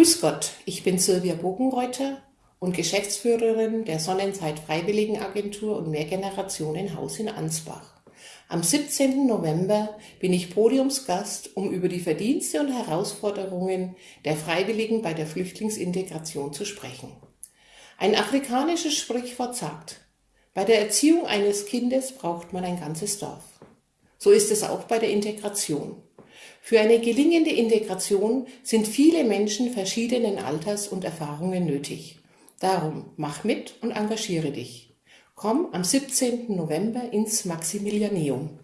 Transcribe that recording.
Grüß Gott, ich bin Silvia Bogenreuter und Geschäftsführerin der Sonnenzeit Freiwilligenagentur und Mehrgenerationenhaus in Ansbach. Am 17. November bin ich Podiumsgast, um über die Verdienste und Herausforderungen der Freiwilligen bei der Flüchtlingsintegration zu sprechen. Ein afrikanisches Sprichwort sagt, bei der Erziehung eines Kindes braucht man ein ganzes Dorf. So ist es auch bei der Integration. Für eine gelingende Integration sind viele Menschen verschiedenen Alters und Erfahrungen nötig. Darum mach mit und engagiere dich. Komm am 17. November ins Maximilianeum.